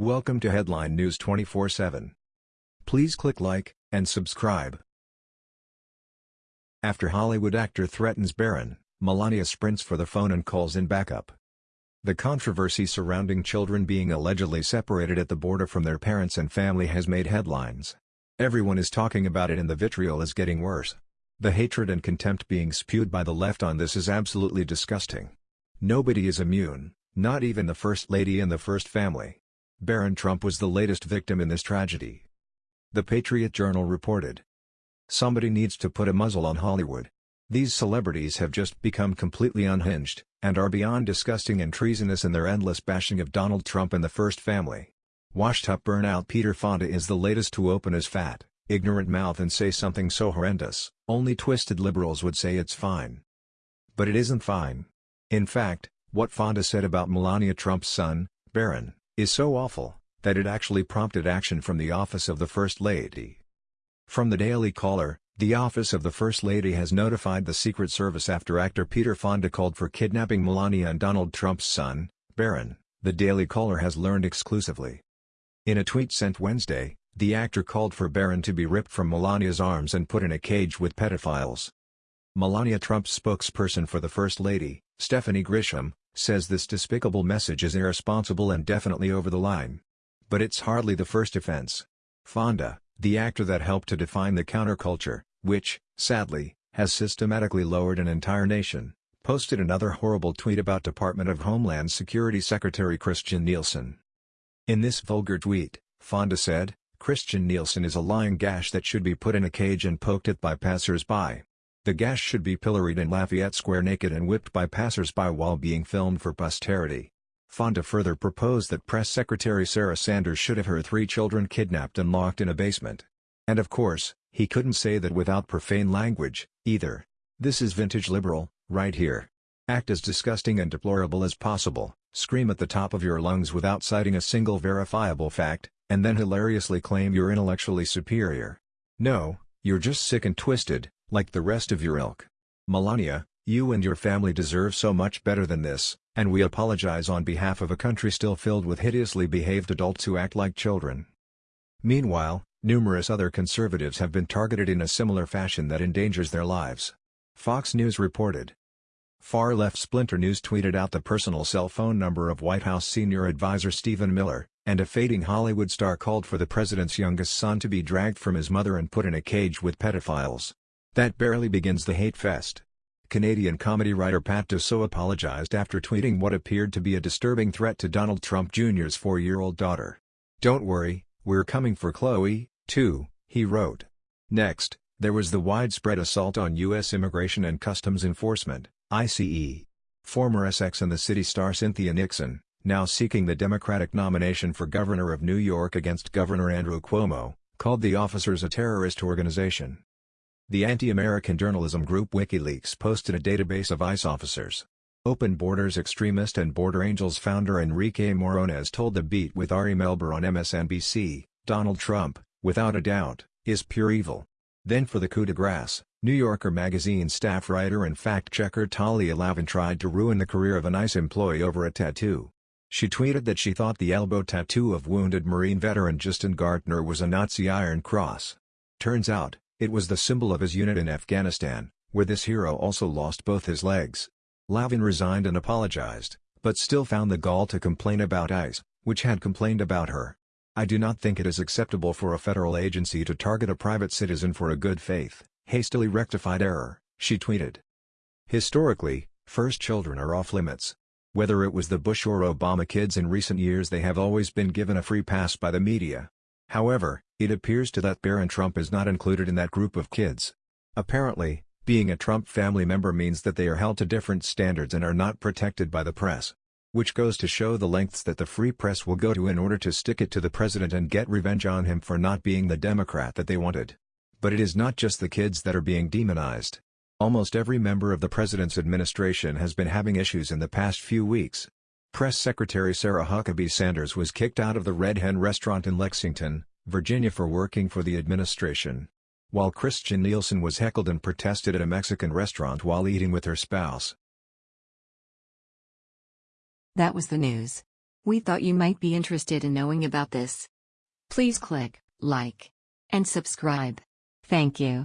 Welcome to Headline News 24/7. Please click like and subscribe. After Hollywood actor threatens Barron, Melania sprints for the phone and calls in backup. The controversy surrounding children being allegedly separated at the border from their parents and family has made headlines. Everyone is talking about it and the vitriol is getting worse. The hatred and contempt being spewed by the left on this is absolutely disgusting. Nobody is immune, not even the First Lady and the First Family. Barron Trump was the latest victim in this tragedy. The Patriot Journal reported. Somebody needs to put a muzzle on Hollywood. These celebrities have just become completely unhinged, and are beyond disgusting and treasonous in their endless bashing of Donald Trump and the First Family. Washed-up burnout Peter Fonda is the latest to open his fat, ignorant mouth and say something so horrendous, only twisted liberals would say it's fine. But it isn't fine. In fact, what Fonda said about Melania Trump's son, Barron, is so awful, that it actually prompted action from the office of the First Lady. From the Daily Caller, the office of the First Lady has notified the Secret Service after actor Peter Fonda called for kidnapping Melania and Donald Trump's son, Barron, the Daily Caller has learned exclusively. In a tweet sent Wednesday, the actor called for Barron to be ripped from Melania's arms and put in a cage with pedophiles. Melania Trump's spokesperson for the First Lady, Stephanie Grisham, says this despicable message is irresponsible and definitely over the line. But it's hardly the first offense. Fonda, the actor that helped to define the counterculture, which, sadly, has systematically lowered an entire nation, posted another horrible tweet about Department of Homeland Security Secretary Kirstjen Nielsen. In this vulgar tweet, Fonda said, Kirstjen Nielsen is a lying gash that should be put in a cage and poked at by passers-by. The gash should be pilloried in Lafayette Square naked and whipped by passers-by while being filmed for posterity. Fonda further proposed that Press Secretary Sarah Sanders should have her three children kidnapped and locked in a basement. And of course, he couldn't say that without profane language, either. This is vintage liberal, right here. Act as disgusting and deplorable as possible, scream at the top of your lungs without citing a single verifiable fact, and then hilariously claim you're intellectually superior. No, you're just sick and twisted, like the rest of your ilk. Melania, you and your family deserve so much better than this, and we apologize on behalf of a country still filled with hideously behaved adults who act like children. Meanwhile, numerous other conservatives have been targeted in a similar fashion that endangers their lives. Fox News reported. Far-left Splinter News tweeted out the personal cell phone number of White House senior advisor Stephen Miller, and a fading Hollywood star called for the president's youngest son to be dragged from his mother and put in a cage with pedophiles. That barely begins the hate fest. Canadian comedy writer Pat Dosso apologized after tweeting what appeared to be a disturbing threat to Donald Trump Jr.'s four-year-old daughter. Don't worry, we're coming for Chloe, too, he wrote. Next, there was the widespread assault on U.S. Immigration and Customs Enforcement, ICE. Former Sex and the City star Cynthia Nixon, now seeking the Democratic nomination for governor of New York against Governor Andrew Cuomo, called the officers a terrorist organization. The anti-American journalism group WikiLeaks posted a database of ICE officers. Open Borders extremist and Border Angels founder Enrique Morones told The Beat with Ari Melber on MSNBC, Donald Trump, without a doubt, is pure evil. Then for the coup de grace, New Yorker magazine staff writer and fact-checker Talia Lavin tried to ruin the career of an ICE employee over a tattoo. She tweeted that she thought the elbow tattoo of wounded Marine veteran Justin Gaertner was a Nazi Iron Cross. Turns out, it was the symbol of his unit in Afghanistan, where this hero also lost both his legs. Lavin resigned and apologized, but still found the gall to complain about ICE, which had complained about her. I do not think it is acceptable for a federal agency to target a private citizen for a good faith, hastily rectified error, she tweeted. Historically, first children are off limits. Whether it was the Bush or Obama kids in recent years they have always been given a free pass by the media. However, it appears to that Barron Trump is not included in that group of kids. Apparently, being a Trump family member means that they are held to different standards and are not protected by the press. Which goes to show the lengths that the free press will go to in order to stick it to the president and get revenge on him for not being the Democrat that they wanted. But it is not just the kids that are being demonized. Almost every member of the president's administration has been having issues in the past few weeks. Press Secretary Sarah Huckabee Sanders was kicked out of the Red Hen restaurant in Lexington, Virginia for working for the administration. While Kirstjen Nielsen was heckled and protested at a Mexican restaurant while eating with her spouse. That was the news. We thought you might be interested in knowing about this. Please click like and subscribe. Thank you.